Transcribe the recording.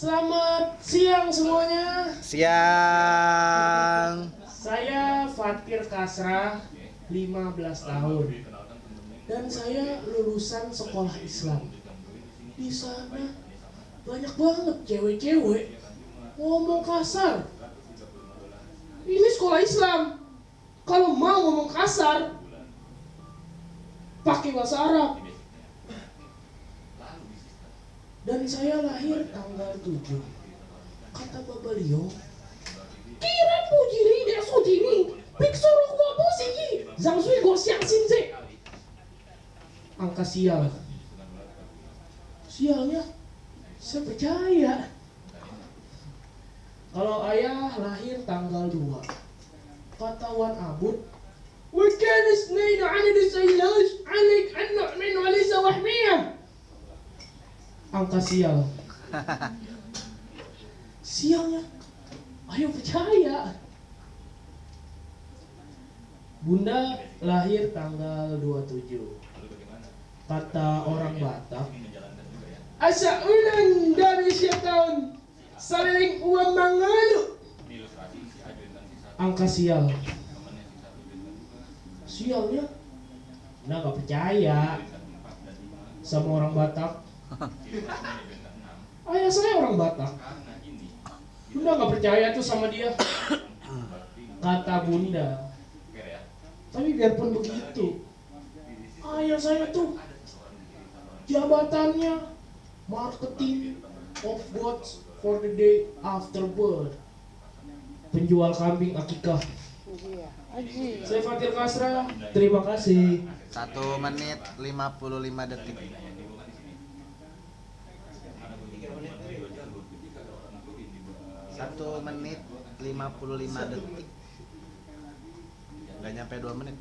Selamat siang semuanya. Siang. Saya Fatir Kasrah, 15 tahun. Dan saya lulusan sekolah Islam. Di sana banyak banget cewek-cewek ngomong kasar. Ini sekolah Islam. Kalau mau ngomong kasar, pakai bahasa Arab dan saya lahir tanggal 7 kata bapak Leo kiran mujiri desu piksu roh kuabu siyi zang sui go siang sinze angka sial. Sialnya saya percaya. Kalau ayah lahir tanggal 2 kata Wan Abud weekend is near. Angka sial. Sialnya ayo percaya. Bunda lahir tanggal 27 kata orang Batak. Asa ulang dari syaitan saling uang mangalu angka sial. Sialnya Bunda gak percaya. Sama orang Batak Ayah saya orang Batak. Bunda nggak percaya tuh sama dia. Kata Bunda. Tapi biarpun begitu, ayah saya tuh jabatannya marketing of gods for the day after birth. Penjual kambing akikah. Saya Fatir Kasra, terima kasih. Satu menit 55 detik. Satu menit 55 detik. Gak nyampe dua menit.